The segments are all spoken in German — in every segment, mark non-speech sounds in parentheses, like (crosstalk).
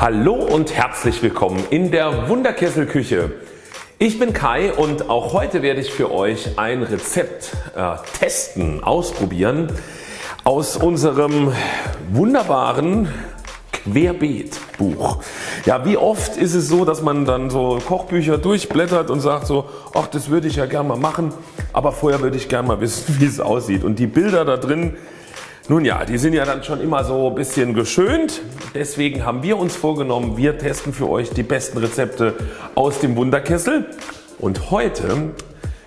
Hallo und herzlich willkommen in der Wunderkesselküche. Ich bin Kai und auch heute werde ich für euch ein Rezept äh, testen, ausprobieren aus unserem wunderbaren Querbeet-Buch. Ja, wie oft ist es so, dass man dann so Kochbücher durchblättert und sagt so, ach das würde ich ja gerne mal machen, aber vorher würde ich gerne mal wissen (laughs) wie es aussieht. Und die Bilder da drin nun ja, die sind ja dann schon immer so ein bisschen geschönt. Deswegen haben wir uns vorgenommen, wir testen für euch die besten Rezepte aus dem Wunderkessel. Und heute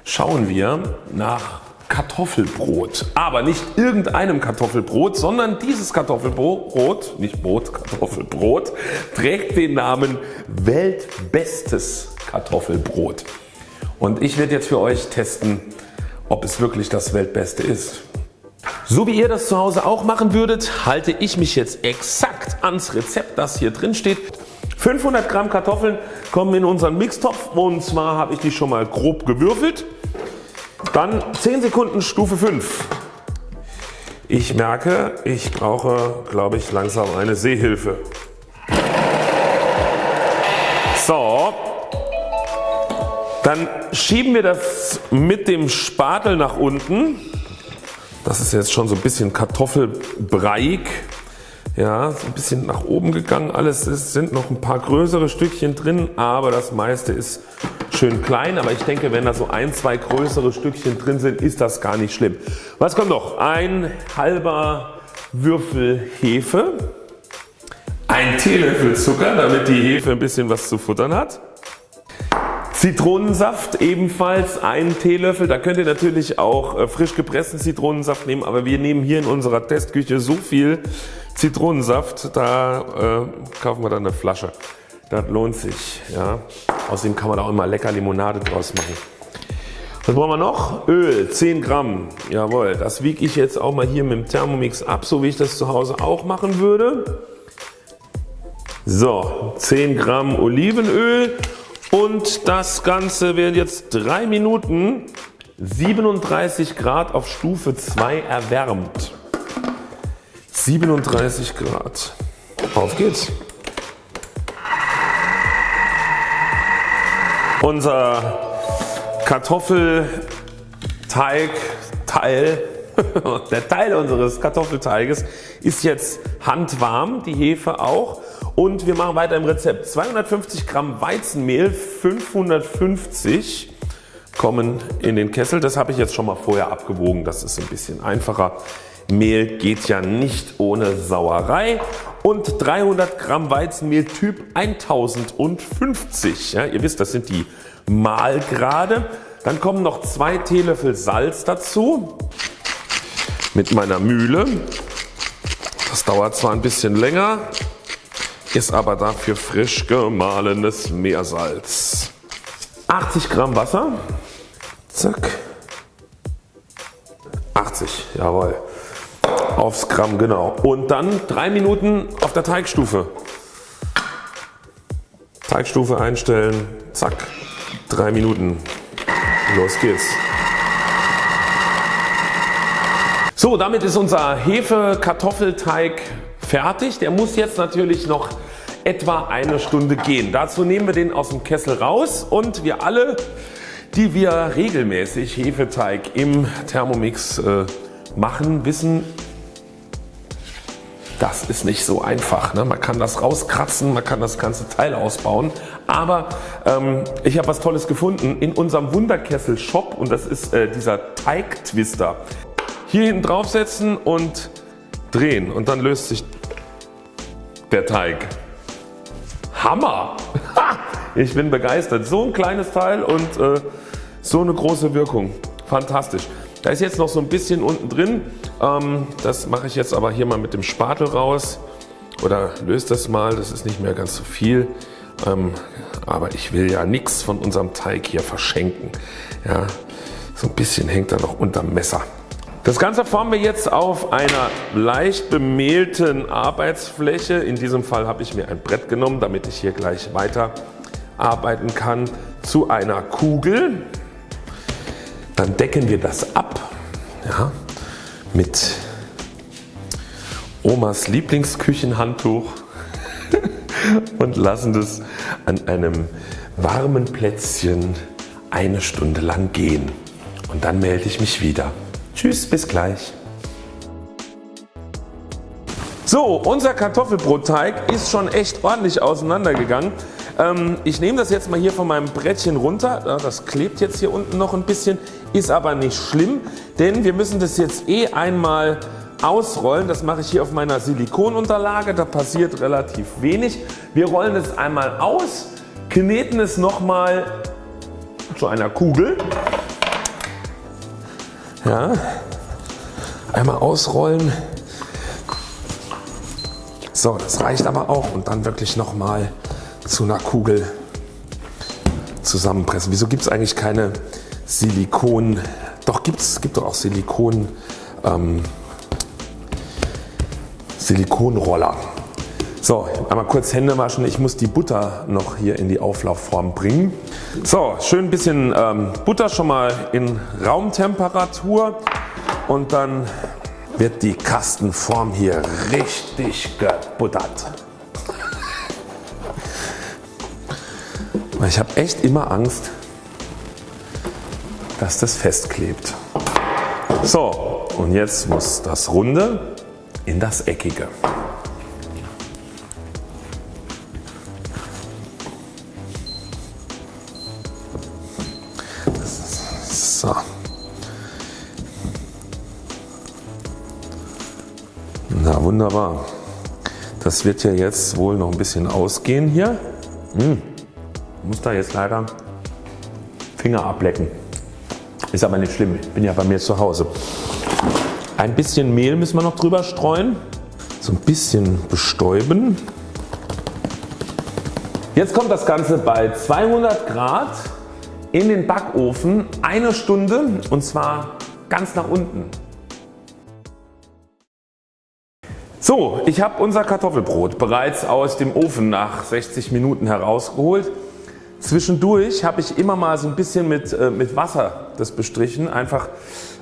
schauen wir nach Kartoffelbrot. Aber nicht irgendeinem Kartoffelbrot, sondern dieses Kartoffelbrot, nicht Brot, Kartoffelbrot, trägt den Namen Weltbestes Kartoffelbrot. Und ich werde jetzt für euch testen, ob es wirklich das Weltbeste ist. So wie ihr das zu Hause auch machen würdet, halte ich mich jetzt exakt ans Rezept das hier drin steht. 500 Gramm Kartoffeln kommen in unseren Mixtopf und zwar habe ich die schon mal grob gewürfelt. Dann 10 Sekunden Stufe 5. Ich merke ich brauche glaube ich langsam eine Sehhilfe. So, dann schieben wir das mit dem Spatel nach unten das ist jetzt schon so ein bisschen kartoffelbreiig. Ja, so ein bisschen nach oben gegangen alles. Es sind noch ein paar größere Stückchen drin, aber das meiste ist schön klein. Aber ich denke wenn da so ein, zwei größere Stückchen drin sind, ist das gar nicht schlimm. Was kommt noch? Ein halber Würfel Hefe, ein Teelöffel Zucker, damit die Hefe ein bisschen was zu futtern hat. Zitronensaft ebenfalls einen Teelöffel. Da könnt ihr natürlich auch äh, frisch gepressten Zitronensaft nehmen, aber wir nehmen hier in unserer Testküche so viel Zitronensaft, da äh, kaufen wir dann eine Flasche. Das lohnt sich. Ja. Außerdem kann man da auch immer lecker Limonade draus machen. Was brauchen wir noch? Öl 10 Gramm. Jawohl, das wiege ich jetzt auch mal hier mit dem Thermomix ab, so wie ich das zu Hause auch machen würde. So 10 Gramm Olivenöl und das Ganze wird jetzt 3 Minuten 37 Grad auf Stufe 2 erwärmt. 37 Grad. Auf geht's. Unser Kartoffelteigteil, (laughs) der Teil unseres Kartoffelteiges ist jetzt handwarm, die Hefe auch und wir machen weiter im Rezept. 250 Gramm Weizenmehl, 550 kommen in den Kessel. Das habe ich jetzt schon mal vorher abgewogen, das ist ein bisschen einfacher. Mehl geht ja nicht ohne Sauerei und 300 Gramm Weizenmehl Typ 1050. Ja, ihr wisst das sind die Mahlgrade. Dann kommen noch zwei Teelöffel Salz dazu mit meiner Mühle. Das dauert zwar ein bisschen länger, ist aber dafür frisch gemahlenes Meersalz. 80 Gramm Wasser, zack, 80, jawohl, aufs Gramm genau. Und dann 3 Minuten auf der Teigstufe. Teigstufe einstellen, zack, 3 Minuten, los geht's. So damit ist unser Hefe-Kartoffelteig fertig. Der muss jetzt natürlich noch etwa eine Stunde gehen. Dazu nehmen wir den aus dem Kessel raus und wir alle die wir regelmäßig Hefeteig im Thermomix äh, machen wissen das ist nicht so einfach. Ne? Man kann das rauskratzen, man kann das ganze Teil ausbauen. Aber ähm, ich habe was Tolles gefunden in unserem Wunderkessel Shop und das ist äh, dieser Teigtwister. Hier hinten draufsetzen und drehen und dann löst sich der Teig. Hammer! Ich bin begeistert. So ein kleines Teil und äh, so eine große Wirkung. Fantastisch. Da ist jetzt noch so ein bisschen unten drin. Ähm, das mache ich jetzt aber hier mal mit dem Spatel raus oder löse das mal. Das ist nicht mehr ganz so viel. Ähm, aber ich will ja nichts von unserem Teig hier verschenken. Ja, so ein bisschen hängt da noch unterm Messer. Das Ganze formen wir jetzt auf einer leicht bemehlten Arbeitsfläche. In diesem Fall habe ich mir ein Brett genommen, damit ich hier gleich weiter arbeiten kann, zu einer Kugel. Dann decken wir das ab ja, mit Omas Lieblingsküchenhandtuch. (laughs) und lassen das an einem warmen Plätzchen eine Stunde lang gehen und dann melde ich mich wieder. Tschüss, bis gleich. So, unser Kartoffelbrotteig ist schon echt ordentlich auseinandergegangen. Ähm, ich nehme das jetzt mal hier von meinem Brettchen runter. Das klebt jetzt hier unten noch ein bisschen, ist aber nicht schlimm, denn wir müssen das jetzt eh einmal ausrollen. Das mache ich hier auf meiner Silikonunterlage, da passiert relativ wenig. Wir rollen es einmal aus, kneten es nochmal zu einer Kugel. Ja, einmal ausrollen so, das reicht aber auch und dann wirklich nochmal zu einer Kugel zusammenpressen. Wieso gibt es eigentlich keine Silikon, doch gibt's, gibt doch auch Silikon, ähm, Silikonroller. So, einmal kurz Hände waschen. Ich muss die Butter noch hier in die Auflaufform bringen. So, schön ein bisschen ähm, Butter schon mal in Raumtemperatur und dann wird die Kastenform hier richtig gebuttert. Ich habe echt immer Angst, dass das festklebt. So und jetzt muss das Runde in das Eckige. Na wunderbar. Das wird ja jetzt wohl noch ein bisschen ausgehen hier. Hm. Muss da jetzt leider Finger ablecken. Ist aber nicht schlimm, ich bin ja bei mir zu Hause. Ein bisschen Mehl müssen wir noch drüber streuen. So ein bisschen bestäuben. Jetzt kommt das Ganze bei 200 Grad in den Backofen eine Stunde und zwar ganz nach unten. So, ich habe unser Kartoffelbrot bereits aus dem Ofen nach 60 Minuten herausgeholt. Zwischendurch habe ich immer mal so ein bisschen mit, äh, mit Wasser das bestrichen, einfach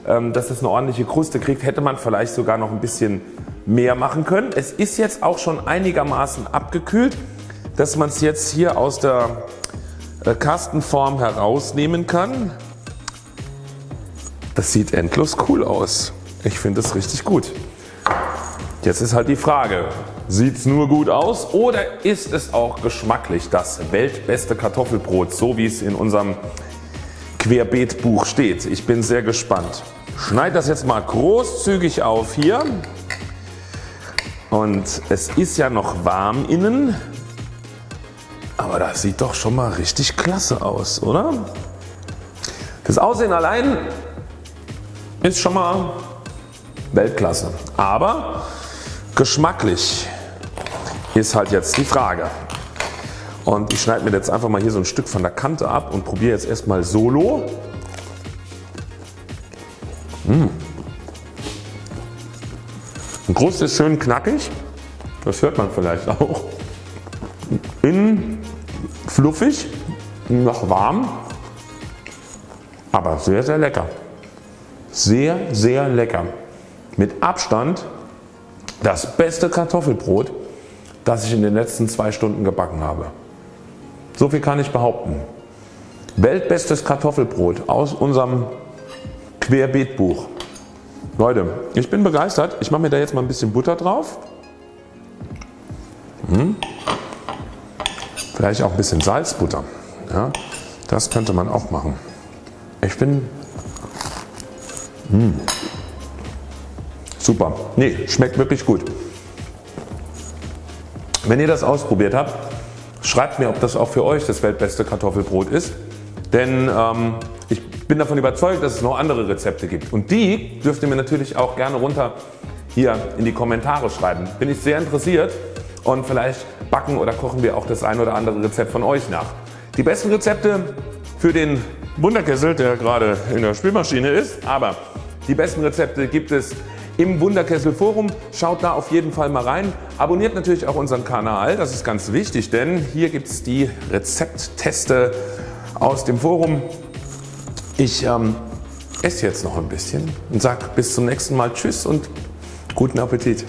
ähm, dass es eine ordentliche Kruste kriegt. Hätte man vielleicht sogar noch ein bisschen mehr machen können. Es ist jetzt auch schon einigermaßen abgekühlt, dass man es jetzt hier aus der äh, Kastenform herausnehmen kann. Das sieht endlos cool aus. Ich finde es richtig gut. Jetzt ist halt die Frage, sieht es nur gut aus oder ist es auch geschmacklich das weltbeste Kartoffelbrot, so wie es in unserem Querbeetbuch steht. Ich bin sehr gespannt. Schneid das jetzt mal großzügig auf hier und es ist ja noch warm innen, aber das sieht doch schon mal richtig klasse aus, oder? Das Aussehen allein ist schon mal Weltklasse, aber Geschmacklich ist halt jetzt die Frage. Und ich schneide mir jetzt einfach mal hier so ein Stück von der Kante ab und probiere jetzt erstmal solo. Mmh. Ein Brust ist schön knackig, das hört man vielleicht auch. Innen fluffig, noch warm, aber sehr sehr lecker. Sehr sehr lecker. Mit Abstand das beste Kartoffelbrot das ich in den letzten zwei Stunden gebacken habe. So viel kann ich behaupten. Weltbestes Kartoffelbrot aus unserem Querbeetbuch. Leute ich bin begeistert. Ich mache mir da jetzt mal ein bisschen Butter drauf. Hm. Vielleicht auch ein bisschen Salzbutter. Ja, das könnte man auch machen. Ich bin hm. Super. Nee, schmeckt wirklich gut. Wenn ihr das ausprobiert habt, schreibt mir ob das auch für euch das weltbeste Kartoffelbrot ist. Denn ähm, ich bin davon überzeugt dass es noch andere Rezepte gibt und die dürft ihr mir natürlich auch gerne runter hier in die Kommentare schreiben. Bin ich sehr interessiert und vielleicht backen oder kochen wir auch das ein oder andere Rezept von euch nach. Die besten Rezepte für den Wunderkessel der gerade in der Spülmaschine ist, aber die besten Rezepte gibt es im Wunderkessel Forum. Schaut da auf jeden Fall mal rein. Abonniert natürlich auch unseren Kanal, das ist ganz wichtig, denn hier gibt es die Rezeptteste aus dem Forum. Ich ähm, esse jetzt noch ein bisschen und sage bis zum nächsten Mal Tschüss und guten Appetit.